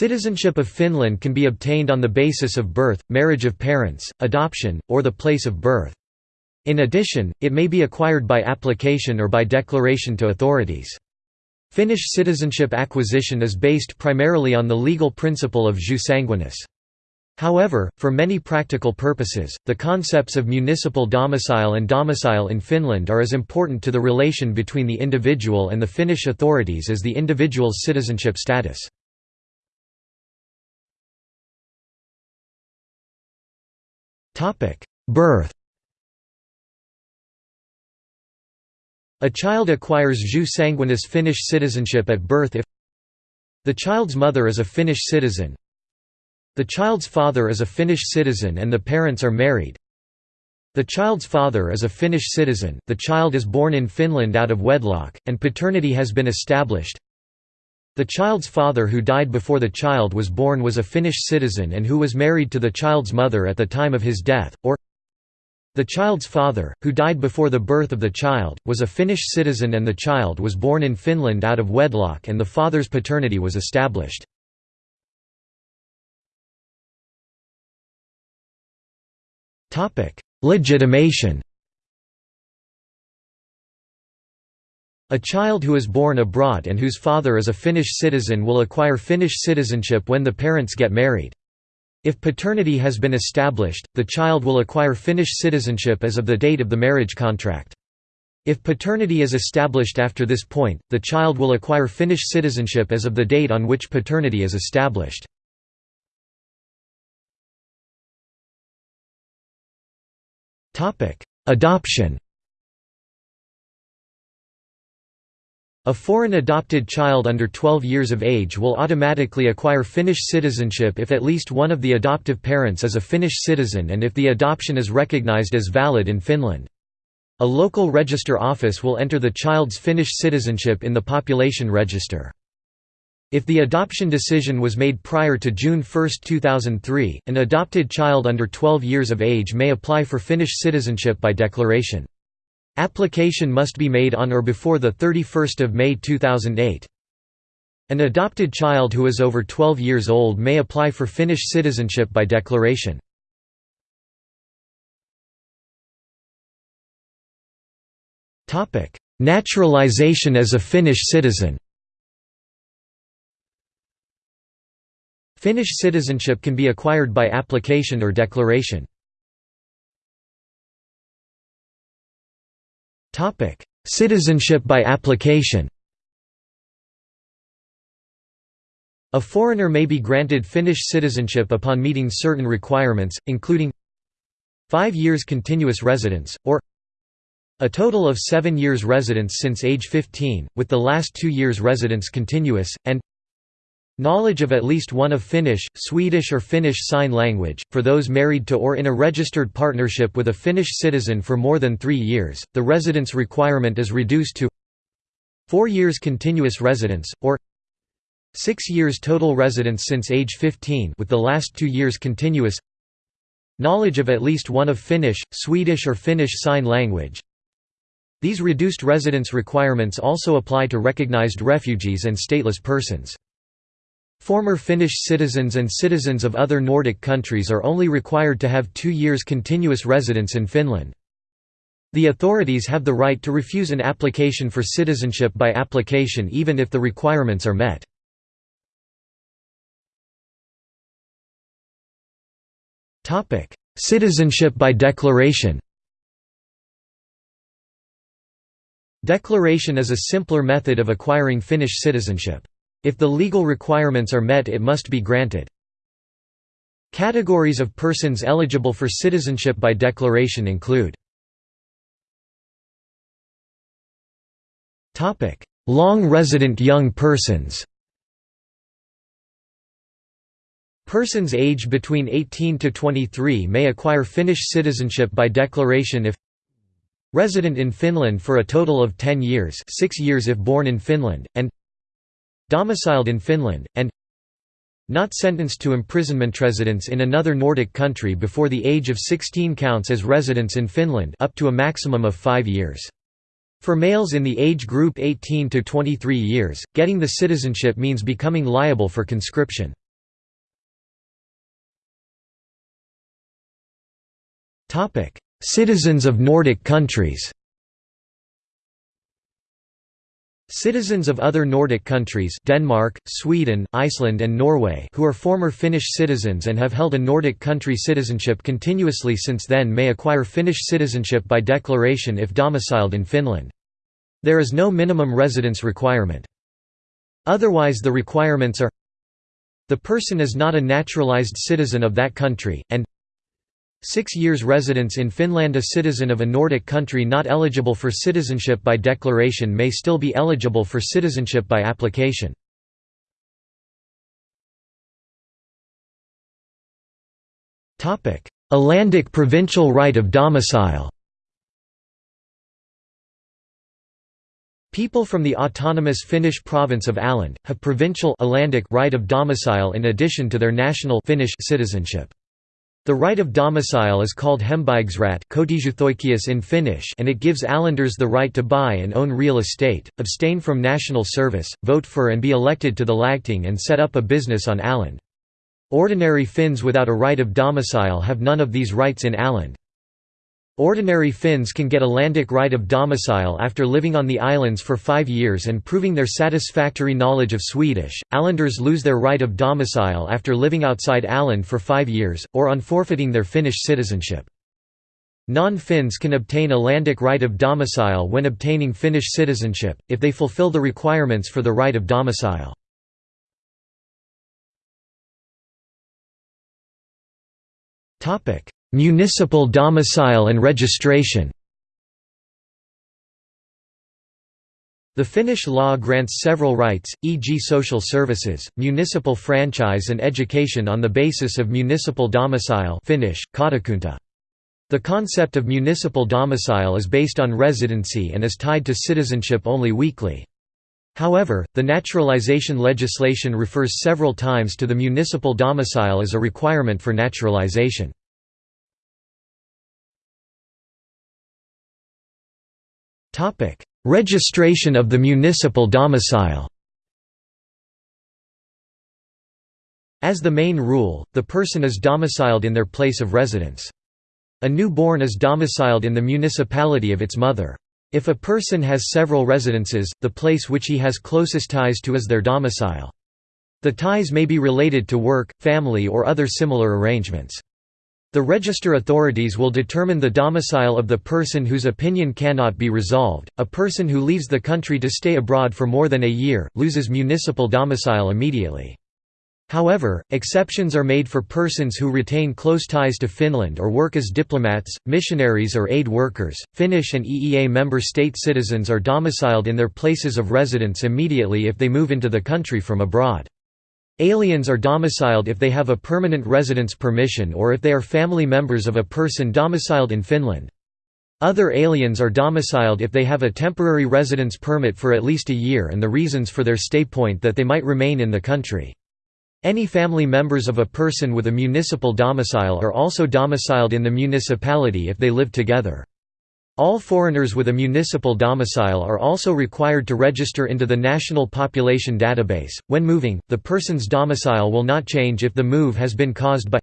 Citizenship of Finland can be obtained on the basis of birth, marriage of parents, adoption, or the place of birth. In addition, it may be acquired by application or by declaration to authorities. Finnish citizenship acquisition is based primarily on the legal principle of jus sanguinis. However, for many practical purposes, the concepts of municipal domicile and domicile in Finland are as important to the relation between the individual and the Finnish authorities as the individual's citizenship status. Birth. A child acquires jus sanguinis Finnish citizenship at birth if the child's mother is a Finnish citizen. The child's father is a Finnish citizen and the parents are married. The child's father is a Finnish citizen, the child is born in Finland out of wedlock, and paternity has been established the child's father who died before the child was born was a Finnish citizen and who was married to the child's mother at the time of his death, or the child's father, who died before the birth of the child, was a Finnish citizen and the child was born in Finland out of wedlock and the father's paternity was established. Legitimation A child who is born abroad and whose father is a Finnish citizen will acquire Finnish citizenship when the parents get married. If paternity has been established, the child will acquire Finnish citizenship as of the date of the marriage contract. If paternity is established after this point, the child will acquire Finnish citizenship as of the date on which paternity is established. Adoption A foreign adopted child under 12 years of age will automatically acquire Finnish citizenship if at least one of the adoptive parents is a Finnish citizen and if the adoption is recognized as valid in Finland. A local register office will enter the child's Finnish citizenship in the population register. If the adoption decision was made prior to June 1, 2003, an adopted child under 12 years of age may apply for Finnish citizenship by declaration. Application must be made on or before 31 May 2008. An adopted child who is over 12 years old may apply for Finnish citizenship by declaration. Naturalization as a Finnish citizen Finnish citizenship can be acquired by application or declaration. Citizenship by application. A foreigner may be granted Finnish citizenship upon meeting certain requirements, including 5 years continuous residence, or a total of 7 years residence since age 15, with the last 2 years residence continuous, and Knowledge of at least one of Finnish, Swedish or Finnish Sign Language, for those married to or in a registered partnership with a Finnish citizen for more than three years, the residence requirement is reduced to four years continuous residence, or six years total residence since age 15 with the last two years continuous knowledge of at least one of Finnish, Swedish or Finnish Sign Language. These reduced residence requirements also apply to recognized refugees and stateless persons. Former Finnish citizens and citizens of other Nordic countries are only required to have two years continuous residence in Finland. The authorities have the right to refuse an application for citizenship by application even if the requirements are met. Citizenship by declaration Declaration is a simpler method of acquiring Finnish citizenship. If the legal requirements are met it must be granted. Categories of persons eligible for citizenship by declaration include Long resident young persons Persons aged between 18 to 23 may acquire Finnish citizenship by declaration if Resident in Finland for a total of 10 years 6 years if born in Finland, and domiciled in Finland, and not sentenced to imprisonment residence in another Nordic country before the age of 16 counts as residence in Finland up to a maximum of 5 years. For males in the age group 18 to 23 years, getting the citizenship means becoming liable for conscription. Topic: Citizens of Nordic countries. Citizens of other Nordic countries Denmark, Sweden, Iceland and Norway who are former Finnish citizens and have held a Nordic country citizenship continuously since then may acquire Finnish citizenship by declaration if domiciled in Finland. There is no minimum residence requirement. Otherwise the requirements are the person is not a naturalized citizen of that country, and Six years residence in Finland A citizen of a Nordic country not eligible for citizenship by declaration may still be eligible for citizenship by application. Alandic provincial right of domicile People from the autonomous Finnish province of Åland, have provincial right of domicile in addition to their national Finnish citizenship. The right of domicile is called hembygdsrätt in Finnish and it gives Ålanders the right to buy and own real estate, abstain from national service, vote for and be elected to the lagting and set up a business on Åland. Ordinary Finns without a right of domicile have none of these rights in Åland. Ordinary Finns can get Alandic right of domicile after living on the islands for five years and proving their satisfactory knowledge of Swedish. Ålanders lose their right of domicile after living outside Åland for five years, or on forfeiting their Finnish citizenship. Non-Finns can obtain Alandic right of domicile when obtaining Finnish citizenship, if they fulfill the requirements for the right of domicile. Municipal domicile and registration The Finnish law grants several rights, e.g. social services, municipal franchise and education on the basis of municipal domicile Finnish. The concept of municipal domicile is based on residency and is tied to citizenship only weakly. However, the naturalization legislation refers several times to the municipal domicile as a requirement for naturalization. Topic: Registration of the municipal domicile. As the main rule, the person is domiciled in their place of residence. A newborn is domiciled in the municipality of its mother. If a person has several residences, the place which he has closest ties to is their domicile. The ties may be related to work, family or other similar arrangements. The register authorities will determine the domicile of the person whose opinion cannot be resolved. A person who leaves the country to stay abroad for more than a year, loses municipal domicile immediately. However, exceptions are made for persons who retain close ties to Finland or work as diplomats, missionaries, or aid workers. Finnish and EEA member state citizens are domiciled in their places of residence immediately if they move into the country from abroad. Aliens are domiciled if they have a permanent residence permission or if they are family members of a person domiciled in Finland. Other aliens are domiciled if they have a temporary residence permit for at least a year and the reasons for their stay point that they might remain in the country. Any family members of a person with a municipal domicile are also domiciled in the municipality if they live together. All foreigners with a municipal domicile are also required to register into the National Population Database. When moving, the person's domicile will not change if the move has been caused by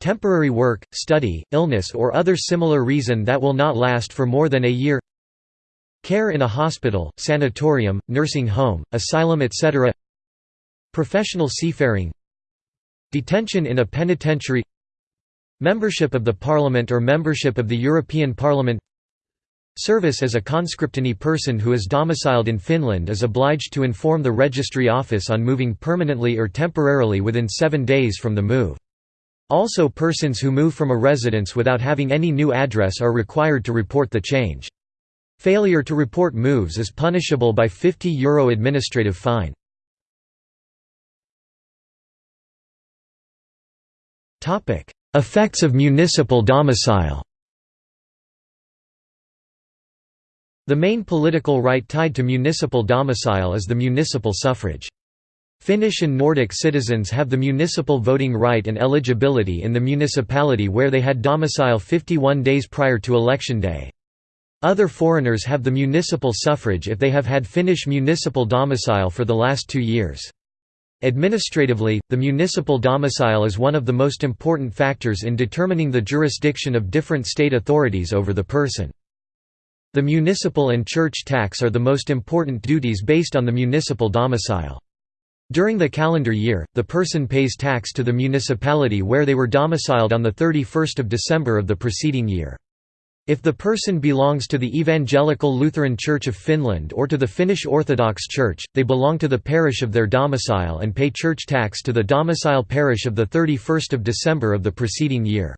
temporary work, study, illness, or other similar reason that will not last for more than a year, care in a hospital, sanatorium, nursing home, asylum, etc., professional seafaring, detention in a penitentiary, membership of the Parliament or membership of the European Parliament Service as a conscript Any person who is domiciled in Finland is obliged to inform the registry office on moving permanently or temporarily within seven days from the move. Also persons who move from a residence without having any new address are required to report the change. Failure to report moves is punishable by €50 Euro administrative fine. Effects of municipal domicile The main political right tied to municipal domicile is the municipal suffrage. Finnish and Nordic citizens have the municipal voting right and eligibility in the municipality where they had domicile 51 days prior to election day. Other foreigners have the municipal suffrage if they have had Finnish municipal domicile for the last two years. Administratively, the municipal domicile is one of the most important factors in determining the jurisdiction of different state authorities over the person. The municipal and church tax are the most important duties based on the municipal domicile. During the calendar year, the person pays tax to the municipality where they were domiciled on 31 December of the preceding year. If the person belongs to the Evangelical Lutheran Church of Finland or to the Finnish Orthodox Church, they belong to the parish of their domicile and pay church tax to the domicile parish of 31 December of the preceding year.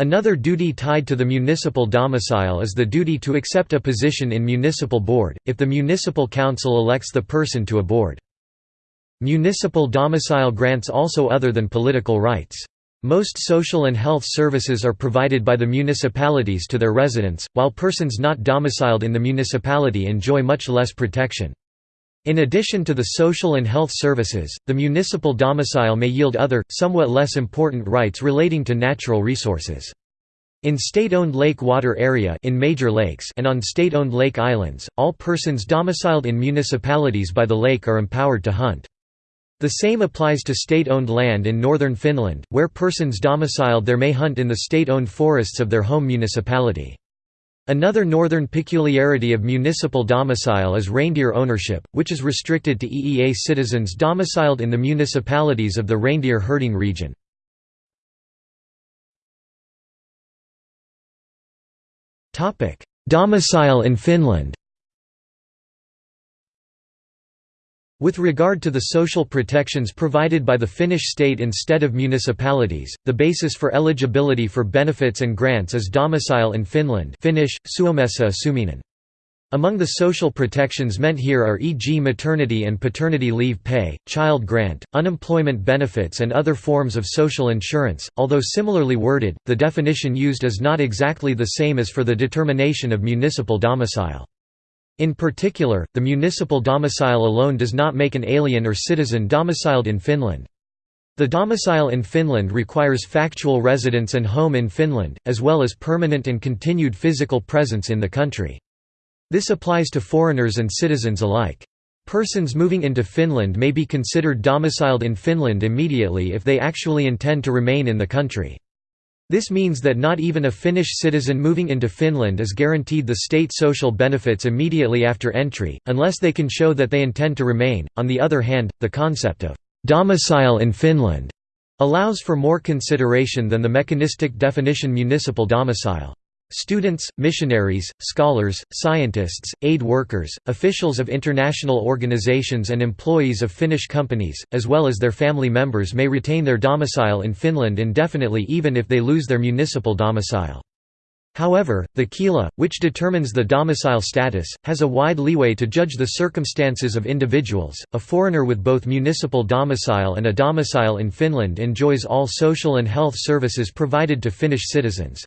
Another duty tied to the municipal domicile is the duty to accept a position in municipal board, if the municipal council elects the person to a board. Municipal domicile grants also other than political rights. Most social and health services are provided by the municipalities to their residents, while persons not domiciled in the municipality enjoy much less protection. In addition to the social and health services, the municipal domicile may yield other, somewhat less important rights relating to natural resources. In state-owned lake water area in major lakes and on state-owned lake islands, all persons domiciled in municipalities by the lake are empowered to hunt. The same applies to state-owned land in northern Finland, where persons domiciled there may hunt in the state-owned forests of their home municipality. Another northern peculiarity of municipal domicile is reindeer ownership, which is restricted to EEA citizens domiciled in the municipalities of the reindeer herding region. Domicile in Finland With regard to the social protections provided by the Finnish state instead of municipalities, the basis for eligibility for benefits and grants is domicile in Finland Finnish, Suomessa asuminen. Among the social protections meant here are e.g. maternity and paternity leave pay, child grant, unemployment benefits and other forms of social insurance, although similarly worded, the definition used is not exactly the same as for the determination of municipal domicile. In particular, the municipal domicile alone does not make an alien or citizen domiciled in Finland. The domicile in Finland requires factual residence and home in Finland, as well as permanent and continued physical presence in the country. This applies to foreigners and citizens alike. Persons moving into Finland may be considered domiciled in Finland immediately if they actually intend to remain in the country. This means that not even a Finnish citizen moving into Finland is guaranteed the state social benefits immediately after entry, unless they can show that they intend to remain. On the other hand, the concept of domicile in Finland allows for more consideration than the mechanistic definition municipal domicile. Students, missionaries, scholars, scientists, aid workers, officials of international organizations and employees of Finnish companies, as well as their family members may retain their domicile in Finland indefinitely even if they lose their municipal domicile. However, the Kela, which determines the domicile status, has a wide leeway to judge the circumstances of individuals. A foreigner with both municipal domicile and a domicile in Finland enjoys all social and health services provided to Finnish citizens.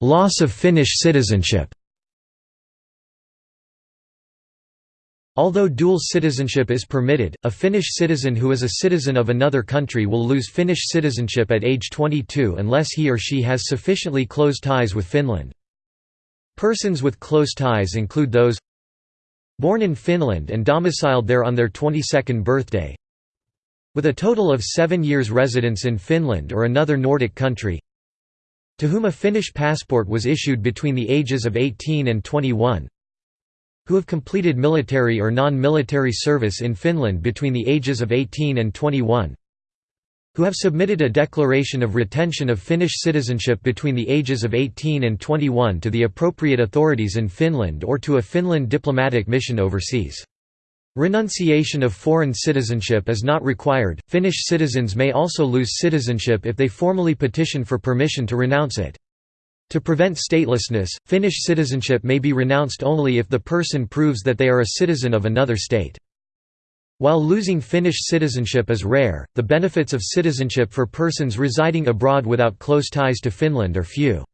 Loss of Finnish citizenship Although dual citizenship is permitted, a Finnish citizen who is a citizen of another country will lose Finnish citizenship at age 22 unless he or she has sufficiently close ties with Finland. Persons with close ties include those born in Finland and domiciled there on their 22nd birthday with a total of seven years residence in Finland or another Nordic country to whom a Finnish passport was issued between the ages of 18 and 21 who have completed military or non-military service in Finland between the ages of 18 and 21 who have submitted a declaration of retention of Finnish citizenship between the ages of 18 and 21 to the appropriate authorities in Finland or to a Finland diplomatic mission overseas. Renunciation of foreign citizenship is not required. Finnish citizens may also lose citizenship if they formally petition for permission to renounce it. To prevent statelessness, Finnish citizenship may be renounced only if the person proves that they are a citizen of another state. While losing Finnish citizenship is rare, the benefits of citizenship for persons residing abroad without close ties to Finland are few.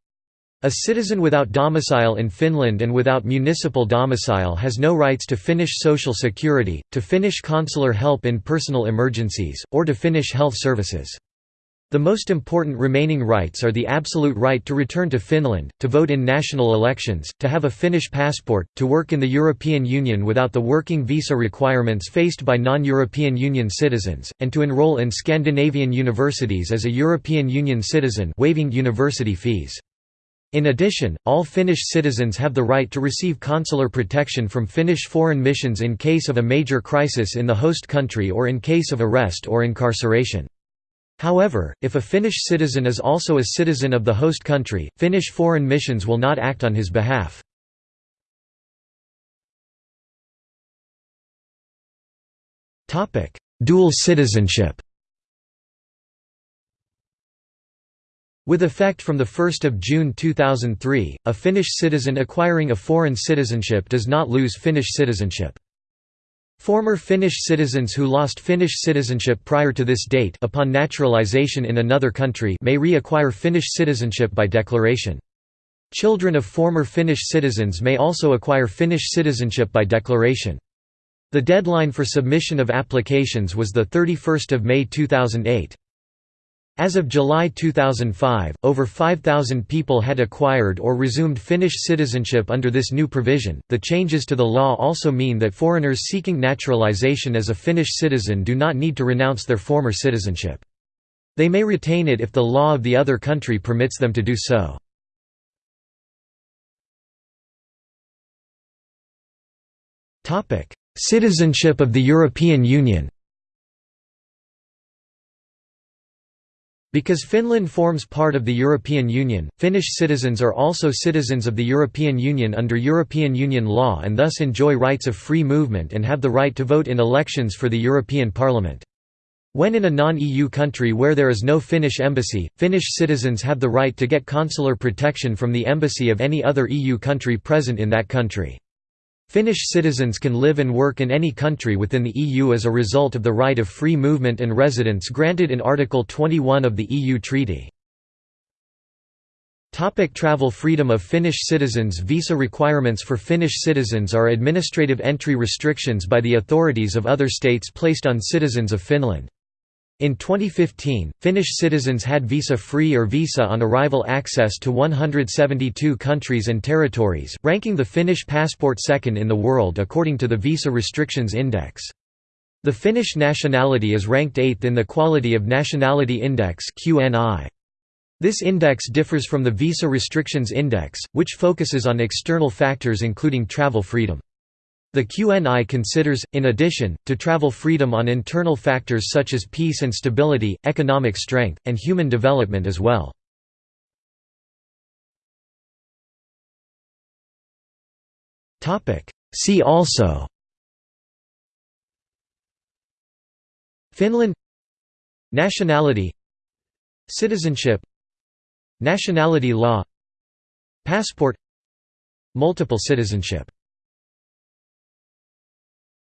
A citizen without domicile in Finland and without municipal domicile has no rights to Finnish social security, to Finnish consular help in personal emergencies, or to Finnish health services. The most important remaining rights are the absolute right to return to Finland, to vote in national elections, to have a Finnish passport, to work in the European Union without the working visa requirements faced by non-European Union citizens, and to enroll in Scandinavian universities as a European Union citizen waiving university fees. In addition, all Finnish citizens have the right to receive consular protection from Finnish foreign missions in case of a major crisis in the host country or in case of arrest or incarceration. However, if a Finnish citizen is also a citizen of the host country, Finnish foreign missions will not act on his behalf. Dual citizenship With effect from 1 June 2003, a Finnish citizen acquiring a foreign citizenship does not lose Finnish citizenship. Former Finnish citizens who lost Finnish citizenship prior to this date upon naturalization in another country may reacquire Finnish citizenship by declaration. Children of former Finnish citizens may also acquire Finnish citizenship by declaration. The deadline for submission of applications was 31 May 2008. As of July 2005, over 5,000 people had acquired or resumed Finnish citizenship under this new provision. The changes to the law also mean that foreigners seeking naturalization as a Finnish citizen do not need to renounce their former citizenship. They may retain it if the law of the other country permits them to do so. Citizenship of the European Union Because Finland forms part of the European Union, Finnish citizens are also citizens of the European Union under European Union law and thus enjoy rights of free movement and have the right to vote in elections for the European Parliament. When in a non-EU country where there is no Finnish embassy, Finnish citizens have the right to get consular protection from the embassy of any other EU country present in that country. Finnish citizens can live and work in any country within the EU as a result of the right of free movement and residence granted in Article 21 of the EU Treaty. Topic travel freedom of Finnish citizens Visa requirements for Finnish citizens are administrative entry restrictions by the authorities of other states placed on citizens of Finland. In 2015, Finnish citizens had visa-free or visa on arrival access to 172 countries and territories, ranking the Finnish passport second in the world according to the Visa Restrictions Index. The Finnish nationality is ranked 8th in the Quality of Nationality Index This index differs from the Visa Restrictions Index, which focuses on external factors including travel freedom. The QNI considers, in addition, to travel freedom on internal factors such as peace and stability, economic strength, and human development as well. See also Finland Nationality Citizenship Nationality law Passport Multiple citizenship